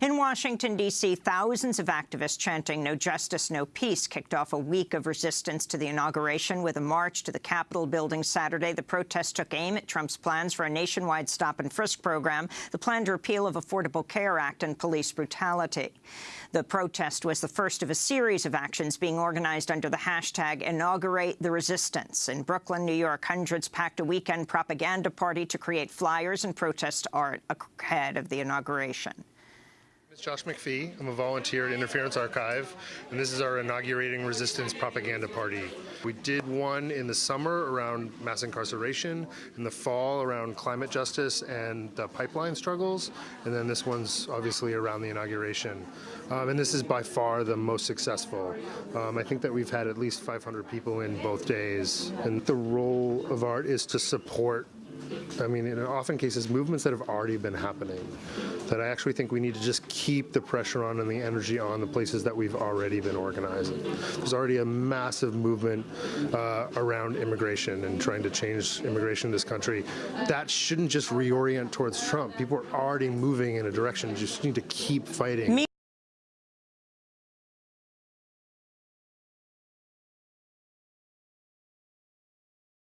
In Washington, D.C., thousands of activists chanting no justice, no peace kicked off a week of resistance to the inauguration with a march to the Capitol building Saturday. The protest took aim at Trump's plans for a nationwide stop-and-frisk program, the planned repeal of Affordable Care Act and police brutality. The protest was the first of a series of actions being organized under the hashtag Inaugurate the Resistance. In Brooklyn, New York, hundreds packed a weekend propaganda party to create flyers and protest art ahead of the inauguration. It's Josh MacPhee. I'm a volunteer at Interference Archive, and this is our inaugurating resistance propaganda party. We did one in the summer around mass incarceration, in the fall around climate justice and the pipeline struggles, and then this one's obviously around the inauguration. Um, and this is by far the most successful. Um, I think that we've had at least 500 people in both days, and the role of art is to support I mean, in often cases, movements that have already been happening, that I actually think we need to just keep the pressure on and the energy on the places that we've already been organizing. There's already a massive movement uh, around immigration and trying to change immigration in this country. That shouldn't just reorient towards Trump. People are already moving in a direction. You just need to keep fighting. Me